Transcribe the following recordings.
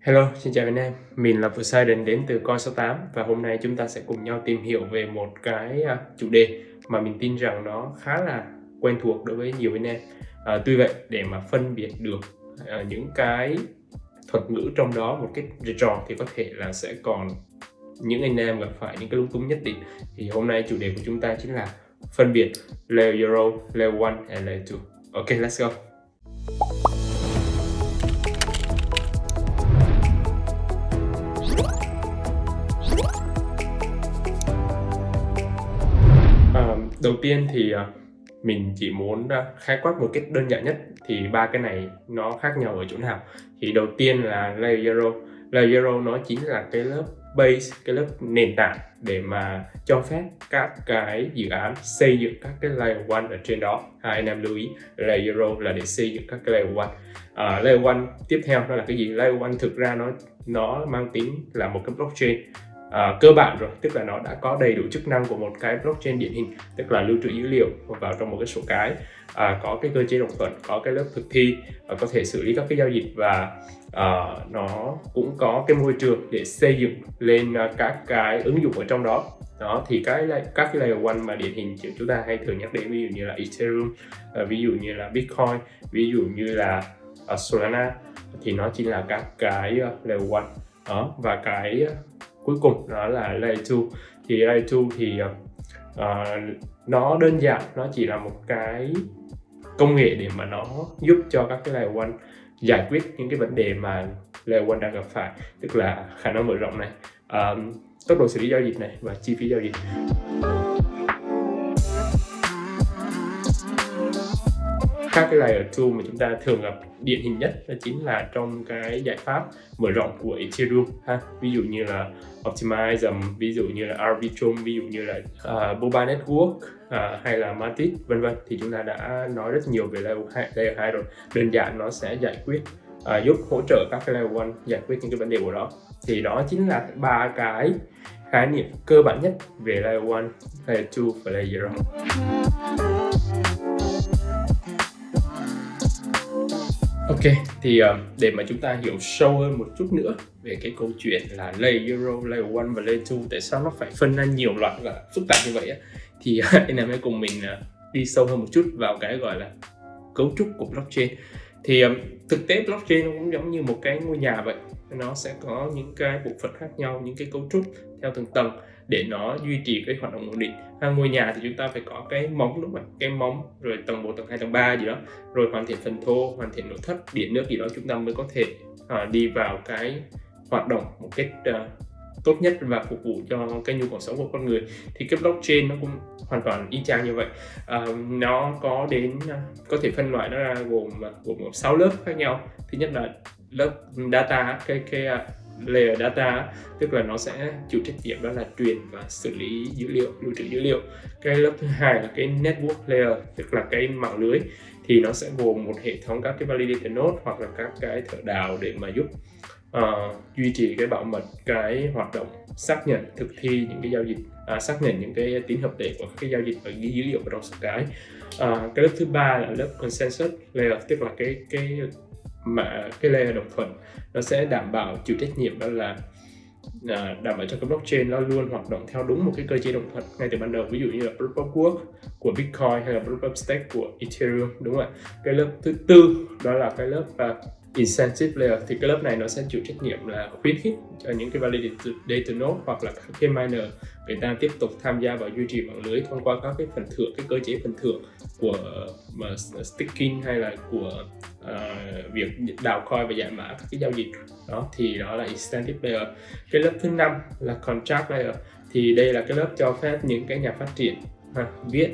Hello, xin chào anh em. Mình là Poseidon đến từ Coin68 và hôm nay chúng ta sẽ cùng nhau tìm hiểu về một cái à, chủ đề mà mình tin rằng nó khá là quen thuộc đối với nhiều anh em. À, tuy vậy, để mà phân biệt được à, những cái thuật ngữ trong đó một cái trò thì có thể là sẽ còn những anh em gặp phải những cái lúng túng nhất định. Thì hôm nay chủ đề của chúng ta chính là phân biệt layer 0, layer 1 và layer 2. Ok, let's go. Đầu tiên thì à, mình chỉ muốn à, khái quát một cách đơn giản nhất thì ba cái này nó khác nhau ở chỗ nào? Thì đầu tiên là layer zero. Layer zero nó chính là cái lớp base cái lớp nền tảng để mà cho phép các cái dự án xây dựng các cái layer one ở trên đó. À, anh em lưu ý layer zero là để xây dựng các cái layer one. À, layer one tiếp theo nó là cái gì? Layer one thực ra nó nó mang tính là một cái blockchain à, cơ bản rồi tức là nó đã có đầy đủ chức năng của một cái blockchain điển hình tức là lưu trữ dữ liệu vào trong một cái số cái à, có cái cơ chế đồng thuận có cái lớp thực thi và có thể xử lý các cái giao dịch và à, nó cũng có cái môi trường để xây dựng lên à, các cái ứng dụng ở trong đó. Đó thì cái các cái layer one mà điển hình chúng ta hay thường nhắc đến ví dụ như là Ethereum à, ví dụ như là Bitcoin ví dụ như là à, Solana thì nó chỉ là các cái layer one. Đó và cái cuối cùng đó là layer 2 thì layer 2 thì uh, nó đơn giản nó chỉ là một cái công nghệ để mà nó giúp cho các cái layer 1 giải quyết những cái vấn đề mà layer 1 đang gặp phải tức là khả năng mở rộng này um, tốc độ xử lý giao dịch này và chi phí giao dịch. Các cái layer 2 mà chúng ta thường gặp điển hình nhất đó chính là trong cái giải pháp mở rộng của Ethereum ha. Ví dụ như là Optimism um, ví dụ như là Arbitrum ví dụ như là uh, Boba Network uh, hay là Matic vân vân. Thì chúng ta đã nói rất nhiều về layer 2, layer 2 rồi. Đơn giản nó sẽ giải quyết uh, giúp hỗ trợ các cái layer 1 giải quyết những cái vấn đề của đó thì đó chính là ba cái khái niệm cơ bản nhất về layer 1, layer 2 và layer 0 Ok, thì uh, để mà chúng ta hiểu sâu hơn một chút nữa về cái câu chuyện là layer Euro, layer 1 và layer 2 tại sao nó phải phân ra nhiều loại và phức tạp như vậy á thì ờ, anh em hãy cùng mình uh, đi sâu hơn một chút vào cái gọi là cấu trúc của blockchain. Thì um, thực tế blockchain nó cũng giống như một cái ngôi nhà vậy nó sẽ có những cái bộ phận khác nhau những cái cấu trúc theo từng tầng để nó duy trì cái hoạt động ổn định. Ha, ngôi nhà thì chúng ta phải có cái móng đúng không cái móng rồi tầng 1, tầng 2, tầng 3 gì đó. Rồi hoàn thiện phần thô hoàn thiện nội thất điện nước gì đó chúng ta mới có thể uh, đi vào cái hoạt động một cách uh, tốt nhất và phục vụ cho cái nhu cầu sống của con người. Thì cái blockchain nó cũng hoàn toàn y chang như vậy. À, nó có đến à, có thể phân loại nó ra gồm gồm sáu lớp khác nhau. Thứ nhất là lớp data cái cái layer data tức là nó sẽ chịu trách nhiệm đó là truyền và xử lý dữ liệu lưu trữ dữ liệu. Cái lớp thứ hai là cái network layer tức là cái mạng lưới. Thì nó sẽ gồm một hệ thống các cái validator node hoặc là các cái thợ đào để mà giúp uh, duy trì cái bảo mật cái hoạt động xác nhận thực thi những cái giao dịch à, xác nhận những cái tính hợp lệ của các cái giao dịch và ghi dữ liệu vào trong cái. À, cái lớp thứ ba là lớp consensus layer tức là cái cái mà cái layer đồng thuận nó sẽ đảm bảo chịu trách nhiệm đó là à, đảm bảo cho cái blockchain nó luôn hoạt động theo đúng một cái cơ chế đồng thuận ngay từ ban đầu. Ví dụ như là proof of work của bitcoin hay là proof of stake của ethereum đúng không ạ? Cái lớp thứ tư đó là cái lớp uh, incentive layer. Thì cái lớp này nó sẽ chịu trách nhiệm là khuyến khích cho những cái validator data node hoặc là các cái miner người ta tiếp tục tham gia vào duy trì mạng lưới thông qua các cái phần thưởng cái cơ chế phần thưởng của uh, staking hay là của uh, việc đào coin và giải mã các cái giao dịch. Đó thì đó là incentive layer. Cái lớp thứ năm là contract layer. Thì đây là cái lớp cho phép những cái nhà phát triển ha, viết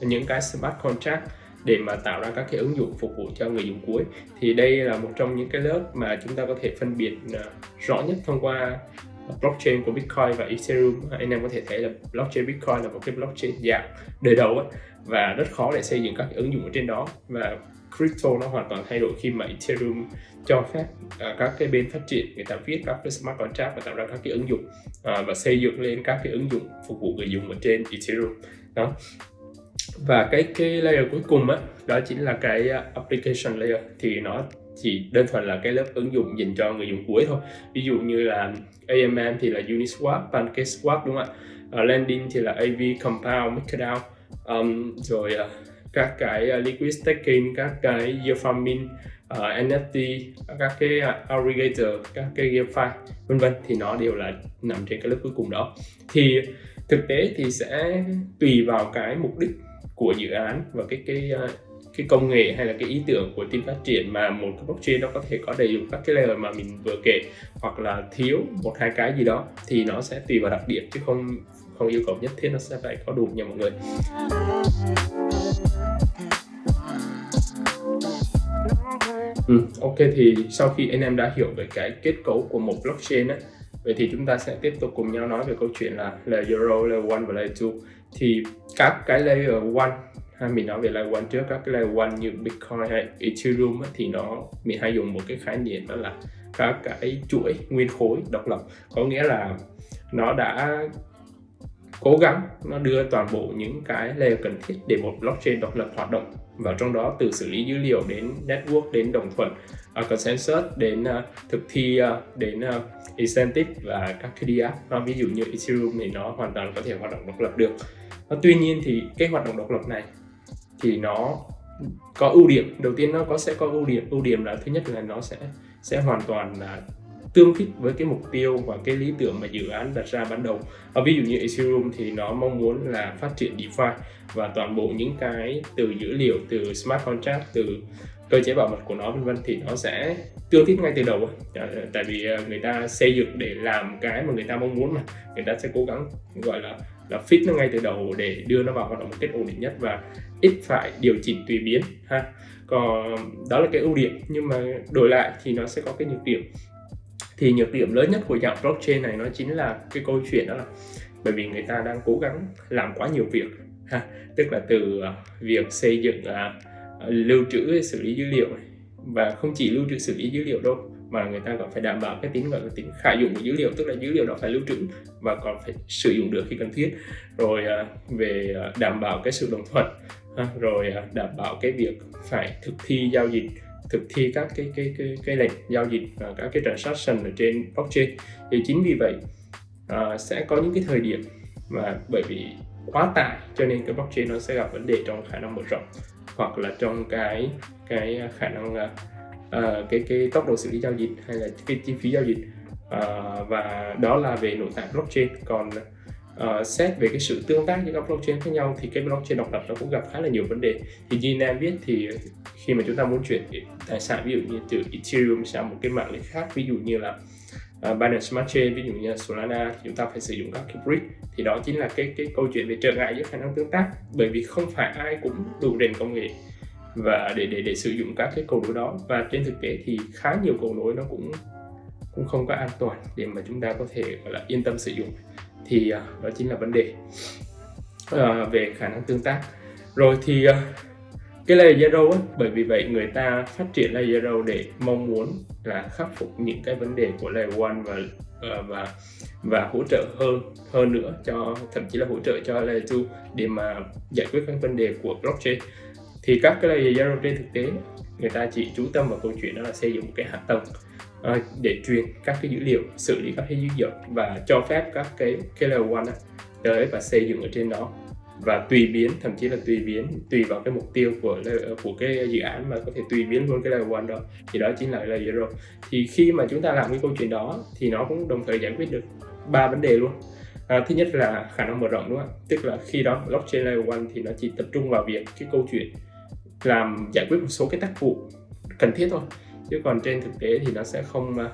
những cái smart contract để mà tạo ra các cái ứng dụng phục vụ cho người dùng cuối. Thì đây là một trong những cái lớp mà chúng ta có thể phân biệt ờ, rõ nhất thông qua blockchain của Bitcoin và Ethereum. Anh em có thể thấy là blockchain Bitcoin là một cái blockchain dạng đời đầu ấy, và rất khó để xây dựng các ứng dụng ở trên đó. Và crypto nó hoàn toàn thay đổi khi mà Ethereum cho phép uh, các cái bên phát triển người ta viết các cái smart contract và tạo ra các cái ứng dụng uh, và xây dựng lên các cái ứng dụng phục vụ người dùng ở trên Ethereum. Đó. Và cái cái layer cuối cùng á đó chính là cái à, application layer. Thì nó chỉ đơn thuần là cái lớp ứng dụng dành cho người dùng cuối thôi. Ví dụ như là AMM thì là Uniswap, PancakeSwap đúng không ạ? Ờ, uh, Landing thì là AV, Compound, MakerDAO um, rồi uh, các cái uh, liquid staking, các cái yield farming, uh, NFT, các cái uh, aggregator, các cái GameFi vân vân thì nó đều là nằm trên cái lớp cuối cùng đó. Thì thực tế thì sẽ tùy vào cái mục đích của dự án và cái cái uh, cái công nghệ hay là cái ý tưởng của team phát triển mà một cái blockchain nó có thể có đầy đủ các cái layer mà mình vừa kể hoặc là thiếu một hai cái gì đó thì nó sẽ tùy vào đặc điểm chứ không không yêu cầu nhất thiết nó sẽ phải có đủ nha mọi người. Ừ, ok thì sau khi anh em đã hiểu về cái kết cấu của một blockchain á vậy thì chúng ta sẽ tiếp tục cùng nhau nói về câu chuyện là layer 0, layer 1 và layer 2 thì các cái layer 1 hay mình nói về layer 1 trước các cái layer 1 như Bitcoin hay Ethereum á, thì nó mình hay dùng một cái khái niệm đó là các cái chuỗi nguyên khối độc lập. Có nghĩa là nó đã cố gắng nó đưa toàn bộ những cái layer cần thiết để một blockchain độc lập hoạt động vào trong đó từ xử lý dữ liệu đến network đến đồng thuận uh, consensus đến uh, thực thi uh, đến uh, incentive và các cái DApp uh, ví dụ như Ethereum thì nó hoàn toàn có thể hoạt động độc lập được. Uh, tuy nhiên thì cái hoạt động độc lập này thì nó có ưu điểm. Đầu tiên nó có sẽ có ưu điểm. Ưu điểm là thứ nhất là nó sẽ sẽ hoàn toàn là tương thích với cái mục tiêu và cái lý tưởng mà dự án đặt ra ban đầu. À, ví dụ như Ethereum thì nó mong muốn là phát triển DeFi và toàn bộ những cái từ dữ liệu từ smart contract từ cơ chế bảo mật của nó vân vân thì nó sẽ tương thích ngay từ đầu à, tại vì ờ, người ta xây dựng để làm cái mà người ta mong muốn mà. Người ta sẽ cố gắng gọi là là fit nó ngay từ đầu để đưa nó vào hoạt động một cách ổn định nhất và ít phải điều chỉnh tùy biến ha. Còn đó là cái ưu điểm nhưng mà đổi lại thì nó sẽ có cái nhược điểm thì nhược điểm lớn nhất của dạng blockchain này nó chính là cái câu chuyện đó là bởi vì người ta đang cố gắng làm quá nhiều việc ha tức là từ à, việc xây dựng uh, lưu trữ xử lý dữ liệu và không chỉ lưu trữ xử lý dữ liệu đâu mà người ta còn phải đảm bảo cái tính gọi là tính khả dụng của dữ liệu tức là dữ liệu đó phải lưu trữ và còn phải sử dụng được khi cần thiết. Rồi uh, về uh, đảm bảo cái sự đồng thuận rồi uh, đảm bảo cái việc phải thực thi giao dịch thực thi các cái cái cái cái lệnh giao dịch và các cái transaction ở trên blockchain. Thì chính vì vậy uh, sẽ có những cái thời điểm mà bởi vì quá tải cho nên cái blockchain nó sẽ gặp vấn đề trong khả năng mở rộng hoặc là trong cái cái khả năng uh, cái cái tốc độ xử lý giao dịch hay là cái chi phí giao dịch. Uh, và đó là về nội tại blockchain. Còn uh, xét về cái sự tương tác giữa các blockchain khác nhau thì cái blockchain độc lập nó cũng gặp khá là nhiều vấn đề. Thì như Nam biết thì khi mà chúng ta muốn chuyển tài sản ví dụ như từ Ethereum sang một cái mạng lưới khác ví dụ như là uh, Binance Smart Chain ví dụ như Solana thì chúng ta phải sử dụng các cái bridge thì đó chính là cái cái câu chuyện về trở ngại giữa khả năng tương tác bởi vì không phải ai cũng đủ nền công nghệ và để để để sử dụng các cái cầu nối đó. Và trên thực tế thì khá nhiều cầu nối nó cũng cũng không có an toàn để mà chúng ta có thể gọi là yên tâm sử dụng thì à, đó chính là vấn đề à, về khả năng tương tác. Rồi thì à, cái layer zero ấy, bởi vì vậy người ta phát triển layer zero để mong muốn là khắc phục những cái vấn đề của layer one và và và hỗ trợ hơn hơn nữa cho thậm chí là hỗ trợ cho layer 2 để mà giải quyết các vấn đề của blockchain. Thì các cái layer zero trên thực tế người ta chỉ chú tâm vào câu chuyện đó là xây dựng một cái hạ tầng. Ờ, để truyền các cái dữ liệu xử lý các cái dữ liệu và cho phép các cái cái one tới và xây dựng ở trên đó. Và tùy biến thậm chí là tùy biến tùy vào cái mục tiêu của của cái dự án mà có thể tùy biến luôn cái layer one đó thì đó chính là layer zero. Thì khi mà chúng ta làm cái câu chuyện đó thì nó cũng đồng thời giải quyết được ba vấn đề luôn. À, thứ nhất là khả năng mở rộng đúng không tức là khi đó blockchain layer one thì nó chỉ tập trung vào việc cái câu chuyện làm giải quyết một số cái tác vụ cần thiết thôi chứ còn trên thực tế thì nó sẽ không ờ,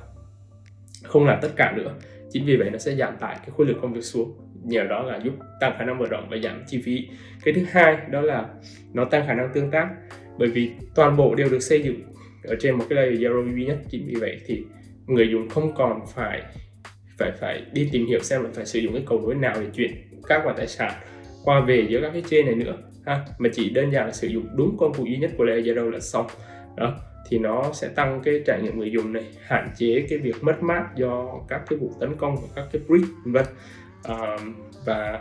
không làm tất cả nữa. Chính vì vậy nó sẽ giảm tải cái khối lượng công việc xuống. Nhờ đó là giúp tăng khả năng mở rộng và giảm chi phí. Cái thứ hai đó là nó tăng khả năng tương tác. Bởi vì toàn bộ đều được xây dựng ở trên một cái layer zero duy nhất. Chính vì vậy thì người dùng không còn phải phải phải đi tìm hiểu xem là phải sử dụng cái cầu nối nào để chuyển các khoản tài sản qua về giữa các cái trên này nữa, ha. Mà chỉ đơn giản là sử dụng đúng công cụ duy nhất của layer zero là xong. Đó thì nó sẽ tăng cái trải nghiệm người dùng này hạn chế cái việc mất mát do các cái vụ tấn công và các cái breach vân à, và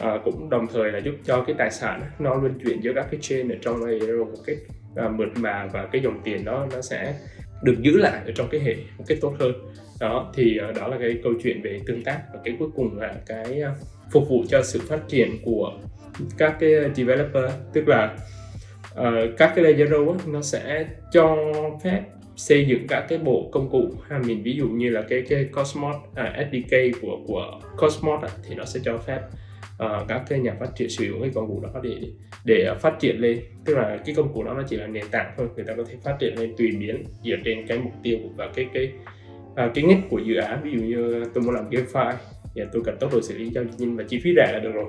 à, cũng đồng thời là giúp cho cái tài sản nó luân chuyển giữa các cái chain ở trong Aero một cách à, mượt mà và cái dòng tiền đó nó sẽ được giữ lại ở trong cái hệ một cách tốt hơn. Đó thì à, đó là cái câu chuyện về tương tác và cái cuối cùng là cái à, phục vụ cho sự phát triển của các cái à, developer. Tức là uh, các cái layer row nó sẽ cho phép xây dựng các cái bộ công cụ. Ha mình ví dụ như là cái cái Cosmos à, SDK của của Cosmos à, thì nó sẽ cho phép uh, các cái nhà phát triển sử dụng cái công cụ đó để để phát triển lên. Tức là cái công cụ đó nó chỉ là nền tảng thôi người ta có thể phát triển lên tùy biến dựa trên cái mục tiêu và cái cái uh, cái ngách của dự án. Ví dụ như tôi muốn làm game file thì tôi cần tốc độ xử lý giao dịch nhanh và chi phí rẻ là được rồi.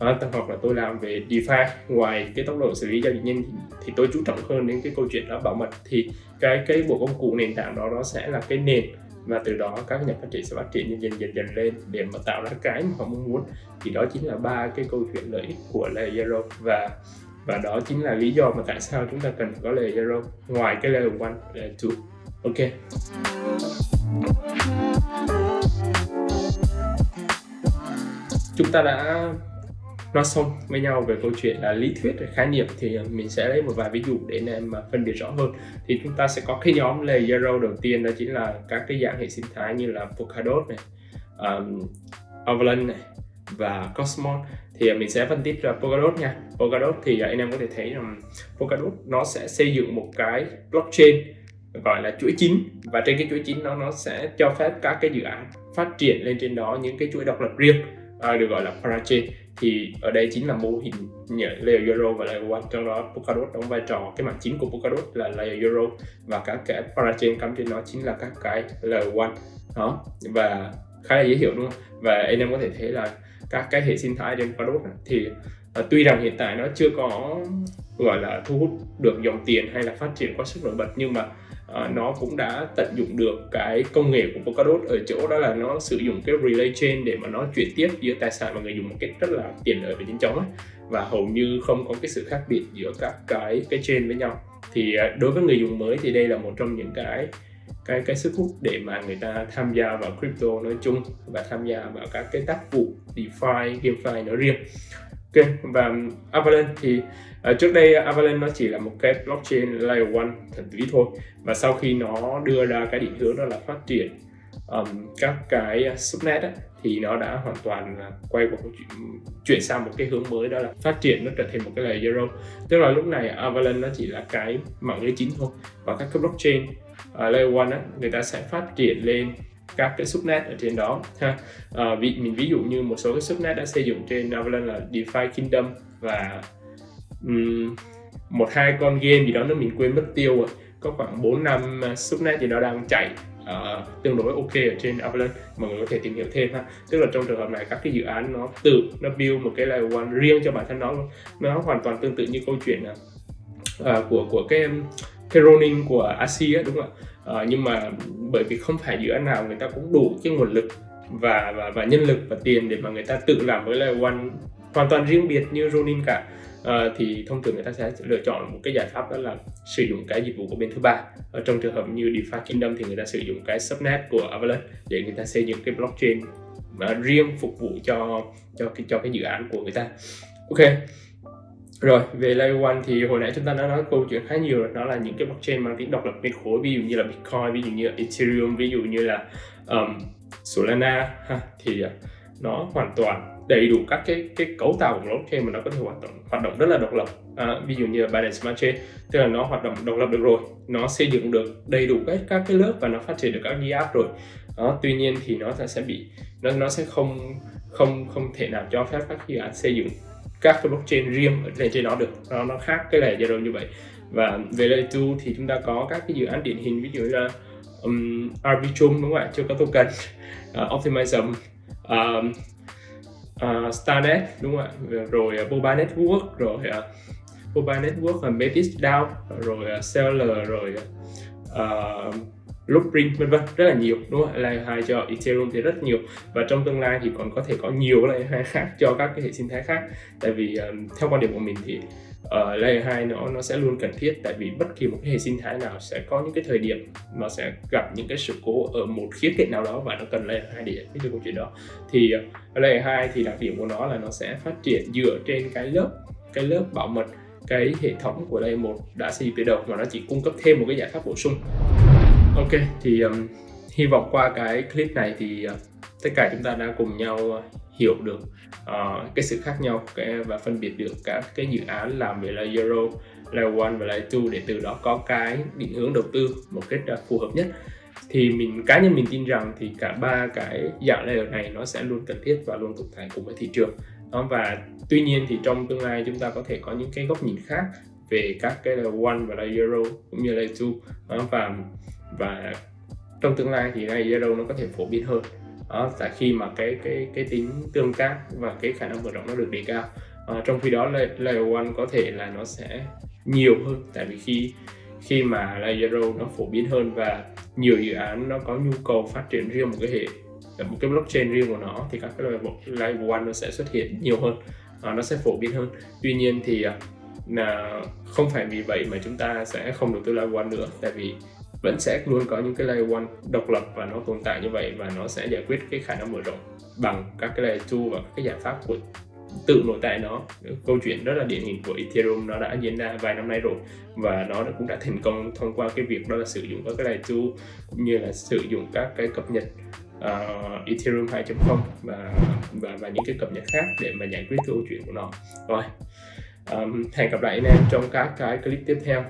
À, hoặc là tôi làm về DeFi ngoài cái tốc độ xử lý giao dịch nhanh thì, thì tôi chú trọng hơn đến cái câu chuyện đó bảo mật. Thì cái cái bộ công cụ nền tảng đó nó sẽ là cái nền và từ đó các nhà phát triển sẽ phát triển dần dần dần dần lên để mà tạo ra cái mà họ mong muốn. Thì đó chính là ba cái câu chuyện lợi ích của layer zero và và đó chính là lý do mà tại sao chúng ta cần có layer zero ngoài cái layer one layer two. Ok. Chúng ta đã nói xong với nhau về câu chuyện là lý thuyết về khái niệm thì à, mình sẽ lấy một vài ví dụ để anh em mà phân biệt rõ hơn. Thì chúng ta sẽ có cái nhóm layer zero đầu tiên đó chính là các cái dạng hệ sinh thái như là Polkadot này um, Avalanche này và Cosmos. Thì à, mình sẽ phân tích ra Polkadot nha. Polkadot thì à, anh em có thể thấy rằng Polkadot nó sẽ xây dựng một cái blockchain gọi là chuỗi chính và trên cái chuỗi chính nó nó sẽ cho phép các cái dự án phát triển lên trên đó những cái chuỗi độc lập riêng à, được gọi là parachain thì ở đây chính là mô hình layer Zero và layer one. Trong đó Polkadot đóng vai trò cái mảng chính của Polkadot là layer Zero và các cái parachain cắm trên nó chính là các cái layer one. Đó và khá là dễ hiểu đúng không? Và anh em có thể thấy là các cái hệ sinh thái trên Polkadot thì uh, tuy rằng hiện tại nó chưa có gọi là thu hút được dòng tiền hay là phát triển quá sức nổi bật nhưng mà uh, nó cũng đã tận dụng được cái công nghệ của Polkadot ở chỗ đó là nó sử dụng cái relay chain để mà nó chuyển tiếp giữa tài sản và người dùng một cách rất là tiện lợi và nhanh chóng ấy. và hầu như không có cái sự khác biệt giữa các cái cái chain với nhau thì uh, đối với người dùng mới thì đây là một trong những cái cái cái sức hút để mà người ta tham gia vào crypto nói chung và tham gia vào các cái tác vụ DeFi, GameFi nói riêng. Ok và Avalanche thì uh, trước đây Avalanche nó chỉ là một cái blockchain layer one thuần túy thôi và sau khi nó đưa ra cái định hướng đó là phát triển um, các cái subnet ấy, thì nó đã hoàn toàn quay qua chuyển sang một cái hướng mới đó là phát triển nó trở thành một cái layer zero. Tức là lúc này Avalanche nó chỉ là cái mạng lưới chính thôi và các cái blockchain uh, layer one ấy, người ta sẽ phát triển lên các cái subnet ở trên đó ha. À, ví, mình ví dụ như một số cái subnet đã xây dựng trên Avalanche là DeFi Kingdom và um, một hai con game gì đó nó mình quên mất tiêu rồi. Có khoảng 4 năm ờ, subnet gì đó đang chạy uh, tương đối ok ở trên Avalanche. Mọi người có thể tìm hiểu thêm ha. Tức là trong trường hợp này các cái dự án nó tự nó build một cái layer one riêng cho bản thân nó nó hoàn toàn tương tự như câu chuyện uh, của của cái cái của Asi đúng không ạ? Uh, nhưng mà bởi vì không phải dự án nào người ta cũng đủ cái nguồn lực và và và nhân lực và tiền để mà người ta tự làm với lại one hoàn toàn riêng biệt như Ronin cả. À, thì thông thường người ta sẽ lựa chọn một cái giải pháp đó là sử dụng cái dịch vụ của bên thứ ba. Ở trong trường hợp như DeFi Kingdom thì người ta sử dụng cái subnet của Avalanche để người ta xây dựng cái blockchain mà riêng phục vụ cho cho cái cho cái dự án của người ta. Ok rồi về layer one thì hồi nãy chúng ta đã nói câu chuyện khá nhiều rồi. Đó là những cái blockchain mang tính độc lập bên khối ví dụ như là bitcoin ví dụ như là ethereum ví dụ như là um, solana ha, thì à, nó hoàn toàn đầy đủ các cái cái cấu tạo của blockchain mà nó có thể hoạt động hoạt động rất là độc lập. À, ví dụ như là Binance Smart Chain tức là nó hoạt động độc lập được rồi. Nó xây dựng được đầy đủ các các cái lớp và nó phát triển được các app rồi. Đó tuy nhiên thì nó sẽ bị nó nó sẽ không không không thể nào cho phép các dự án xây dựng các cái blockchain riêng ở trên trên nó được. Nó nó khác cái lề zero như vậy. Và về layer 2 thì chúng ta có các cái dự án điển hình ví dụ như là um, Arbitrum đúng không ạ? Chưa có token. À, uh, Optimism um, uh, Starnet đúng không ạ? Rồi uh, Boba Network rồi uh, Boba Network và Metis DAO rồi uh, Seller rồi uh, Loopring vân vân rất là nhiều đúng không layer 2 cho Ethereum thì rất nhiều. Và trong tương lai thì còn có thể có nhiều layer 2 khác cho các cái hệ sinh thái khác. Tại vì um, theo quan điểm của mình thì uh, layer 2 nó nó sẽ luôn cần thiết. Tại vì bất kỳ một cái hệ sinh thái nào sẽ có những cái thời điểm nó sẽ gặp những cái sự cố ở một khía cạnh nào đó và nó cần layer 2 để giải quyết được câu chuyện đó. Thì uh, layer 2 thì đặc điểm của nó là nó sẽ phát triển dựa trên cái lớp cái lớp bảo mật cái hệ thống của layer 1 đã xây dựng từ đầu mà nó chỉ cung cấp thêm một cái giải pháp bổ sung ok thì um, hy vọng qua cái clip này thì uh, tất cả chúng ta đã cùng nhau uh, hiểu được uh, cái sự khác nhau cái, và phân biệt được các cái dự án làm về layer zero layer one và layer two để từ đó có cái định hướng đầu tư một cách uh, phù hợp nhất. Thì mình cá nhân mình tin rằng thì cả ba cái dạng layer này nó sẽ luôn cần thiết và luôn tồn tại cùng với thị trường. Đó và tuy nhiên thì trong tương lai chúng ta có thể có những cái góc nhìn khác về các cái layer one và layer zero cũng như layer two. Đó, và và trong tương lai thì layer zero nó có thể phổ biến hơn. Đó, tại khi mà cái cái cái tính tương tác và cái khả năng mở rộng nó được đề cao à, trong khi đó layer one có thể là nó sẽ nhiều hơn. Tại vì khi khi mà layer zero nó phổ biến hơn và nhiều dự án nó có nhu cầu phát triển riêng một cái hệ một cái blockchain riêng của nó thì các cái layer one nó sẽ xuất hiện nhiều hơn à, nó sẽ phổ biến hơn. Tuy nhiên thì ờ, là không phải vì vậy mà chúng ta sẽ không đầu tư layer one nữa. Tại vì vẫn sẽ luôn có những cái layer one độc lập và nó tồn tại như vậy và nó sẽ giải quyết cái khả năng mở rộng bằng các cái layer two và các cái giải pháp của tự nội tại nó. Câu chuyện rất là điển hình của Ethereum nó đã diễn ra vài năm nay rồi và nó cũng đã thành công thông qua cái việc đó là sử dụng các cái layer two cũng như là sử dụng các cái cập nhật uh, Ethereum 2.0 và và và những cái cập nhật khác để mà giải quyết câu chuyện của nó. Rồi um, hẹn gặp lại anh em trong các cái clip tiếp theo.